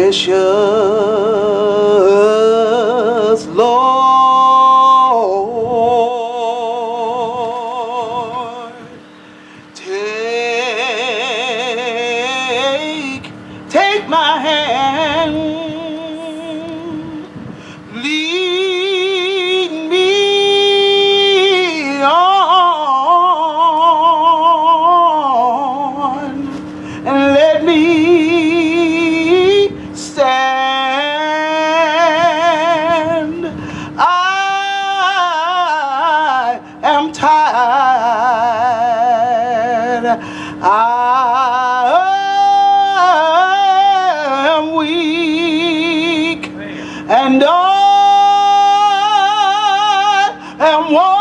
precious Lord. Take, take my hand, I am weak, and I am worn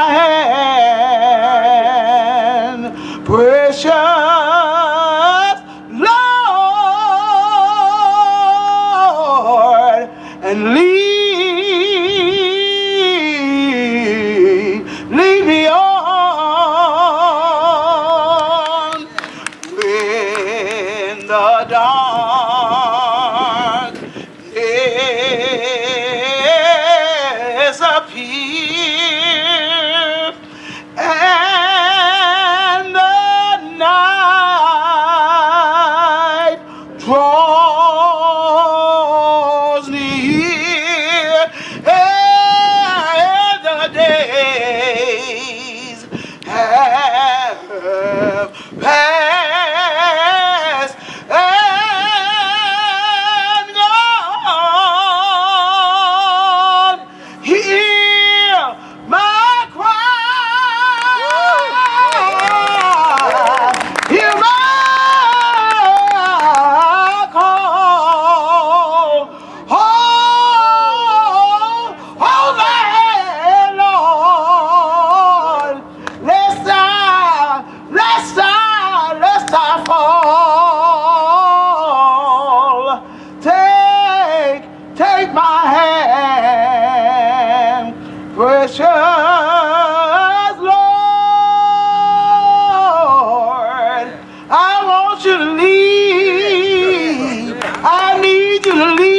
hand, precious Lord, and lead, lead me on. When the darkness appears precious Lord. I want you to leave. I need you to leave.